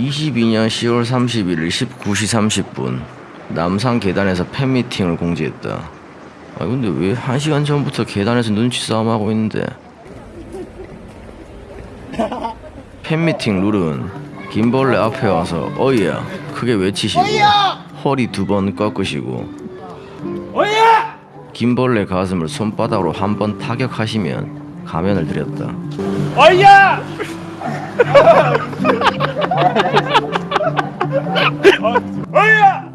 22년 10월 31일 19시 30분 남산 계단에서 팬미팅을 공지했다. 아 근데 왜 1시간 전부터 계단에서 눈치 싸움하고 있는데? 팬미팅 룰은 김벌레 앞에 와서 어이야 크게 외치시고 허리 두 번 꺾으시고 김벌레 가슴을 손바닥으로 한 번 타격하시면 가면을 드렸다. 어이야! 어이야!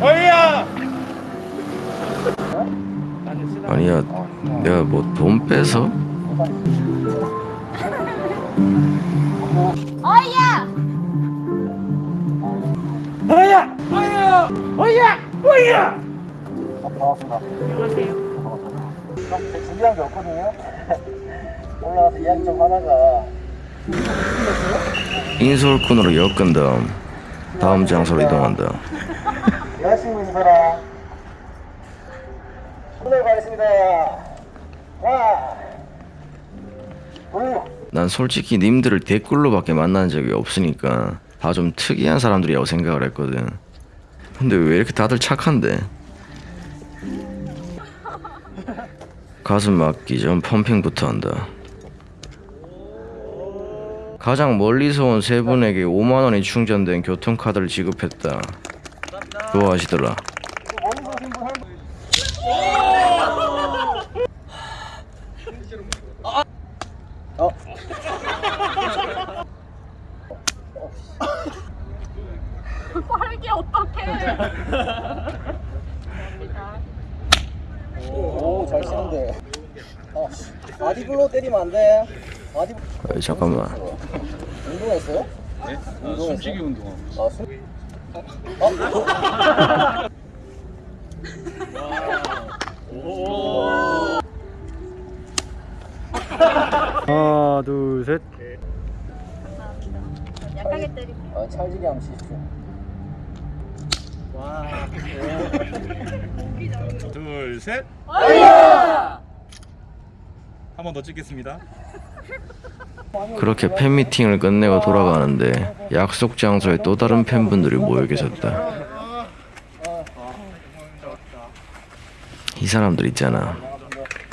어이야! 아니야 내가 뭐 돈 빼서? 어이야! 어이야! 어이야! 어이야! 어이야! 준비한 게 없거든요. 올라가서 이야기 좀 하다가 인솔꾼으로 엮은 다음 다음 장소로 이동한다. 여자친구 사람 오늘 가겠습니다. 난 솔직히 님들을 댓글로밖에 만난 적이 없으니까 다 좀 특이한 사람들이라고 생각을 했거든. 근데 왜 이렇게 다들 착한데? 가슴 막기 전 펌핑부터 한다. 가장 멀리서 온 세 분에게 5만 원이 충전된 교통카드를 지급했다. 좋아하시더라. 빠르게 어떡해. 오, 잘 치는데. 어, 바디블로 때리면 안 돼. 어이, 잠깐만. 운동했어요? 네? 숨쉬기 운동. 아, 숨. 하나 둘 셋. 약하게 때리고. 아, 찰지게 한번 치십시오. 둘 셋. 한번 더 찍겠습니다. 그렇게 팬미팅을 끝내고 돌아가는데 약속 장소에 또 다른 팬분들이 모여 계셨다. 이 사람들 있잖아.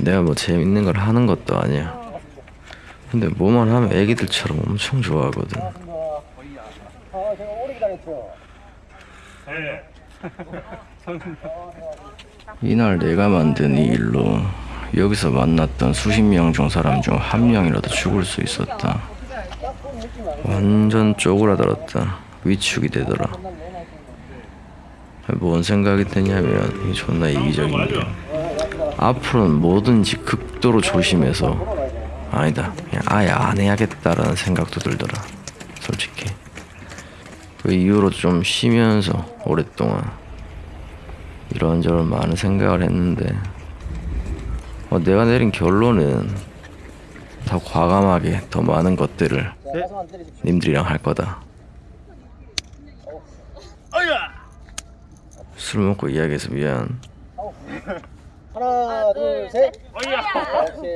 내가 뭐 재밌는 걸 하는 것도 아니야. 근데 뭐만 하면 애기들처럼 엄청 좋아하거든. 이날 내가 만든 이 일로 여기서 만났던 수십 명 중 사람 중 한 명이라도 죽을 수 있었다. 완전 쪼그라들었다. 위축이 되더라. 뭔 생각이 드냐면 이 존나 이기적인 게 앞으로는 뭐든지 극도로 조심해서 아니다 그냥 아예 안 해야겠다라는 생각도 들더라 솔직히 그 이후로 좀 쉬면서 오랫동안 이런저런 많은 생각을 했는데 어, 내가 내린 결론은 더 과감하게 더 많은 것들을 때리십시오. 님들이랑 할 거다! 술 먹고 이야기해서 미안 하나, 둘, 셋. 어이야! 오케이.